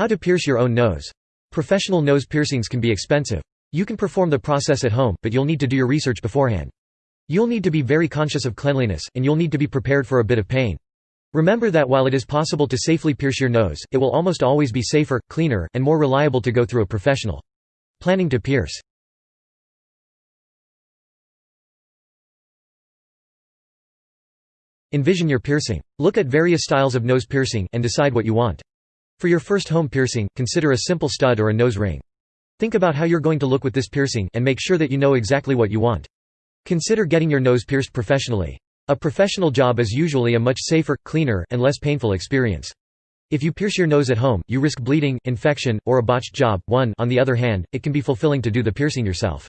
How to pierce your own nose. Professional nose piercings can be expensive. You can perform the process at home, but you'll need to do your research beforehand. You'll need to be very conscious of cleanliness, and you'll need to be prepared for a bit of pain. Remember that while it is possible to safely pierce your nose, it will almost always be safer, cleaner, and more reliable to go through a professional. Planning to pierce. Envision your piercing. Look at various styles of nose piercing, and decide what you want. For your first home piercing, consider a simple stud or a nose ring. Think about how you're going to look with this piercing, and make sure that you know exactly what you want. Consider getting your nose pierced professionally. A professional job is usually a much safer, cleaner, and less painful experience. If you pierce your nose at home, you risk bleeding, infection, or a botched job. 1 On the other hand, it can be fulfilling to do the piercing yourself.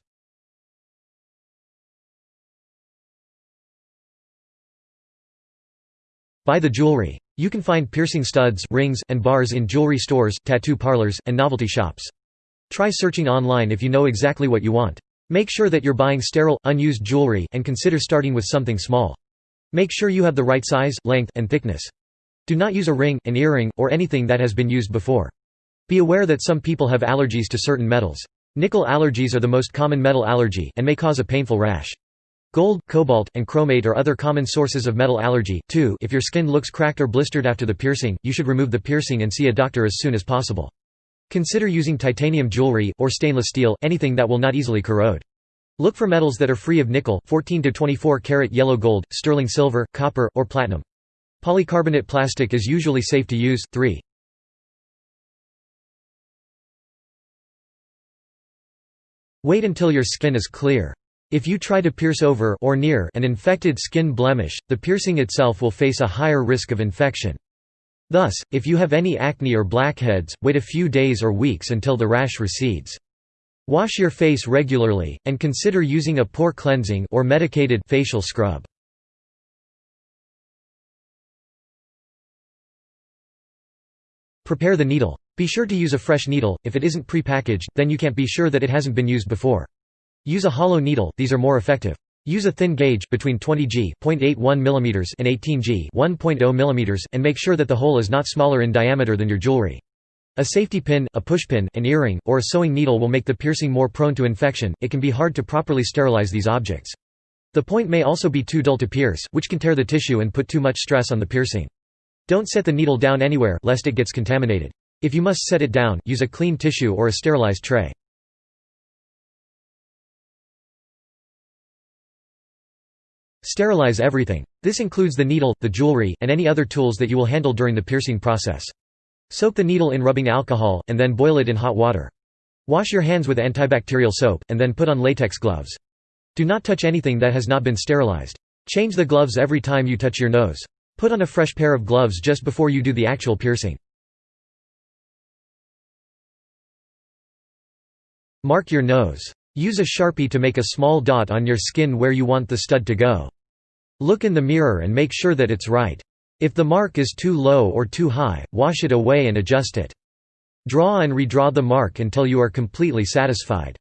Buy the jewelry. You can find piercing studs, rings, and bars in jewelry stores, tattoo parlors, and novelty shops. Try searching online if you know exactly what you want. Make sure that you're buying sterile, unused jewelry, and consider starting with something small. Make sure you have the right size, length, and thickness. Do not use a ring, an earring, or anything that has been used before. Be aware that some people have allergies to certain metals. Nickel allergies are the most common metal allergy, and may cause a painful rash. Gold, cobalt, and chromate are other common sources of metal allergy. 2 If your skin looks cracked or blistered after the piercing, you should remove the piercing and see a doctor as soon as possible. Consider using titanium jewelry, or stainless steel, anything that will not easily corrode. Look for metals that are free of nickel 14 to 24 karat yellow gold, sterling silver, copper, or platinum. Polycarbonate plastic is usually safe to use. 3. Wait until your skin is clear. If you try to pierce over or near an infected skin blemish, the piercing itself will face a higher risk of infection. Thus, if you have any acne or blackheads, wait a few days or weeks until the rash recedes. Wash your face regularly, and consider using a pore cleansing or medicated facial scrub. Prepare the needle. Be sure to use a fresh needle, if it isn't pre-packaged, then you can't be sure that it hasn't been used before. Use a hollow needle, these are more effective. Use a thin gauge, between 20 G mm and 18 G 1.0 mm, and make sure that the hole is not smaller in diameter than your jewelry. A safety pin, a pushpin, an earring, or a sewing needle will make the piercing more prone to infection. It can be hard to properly sterilize these objects. The point may also be too dull to pierce, which can tear the tissue and put too much stress on the piercing. Don't set the needle down anywhere, lest it gets contaminated. If you must set it down, use a clean tissue or a sterilized tray. Sterilize everything. This includes the needle, the jewelry, and any other tools that you will handle during the piercing process. Soak the needle in rubbing alcohol, and then boil it in hot water. Wash your hands with antibacterial soap, and then put on latex gloves. Do not touch anything that has not been sterilized. Change the gloves every time you touch your nose. Put on a fresh pair of gloves just before you do the actual piercing. Mark your nose. Use a sharpie to make a small dot on your skin where you want the stud to go. Look in the mirror and make sure that it's right. If the mark is too low or too high, wash it away and adjust it. Draw and redraw the mark until you are completely satisfied.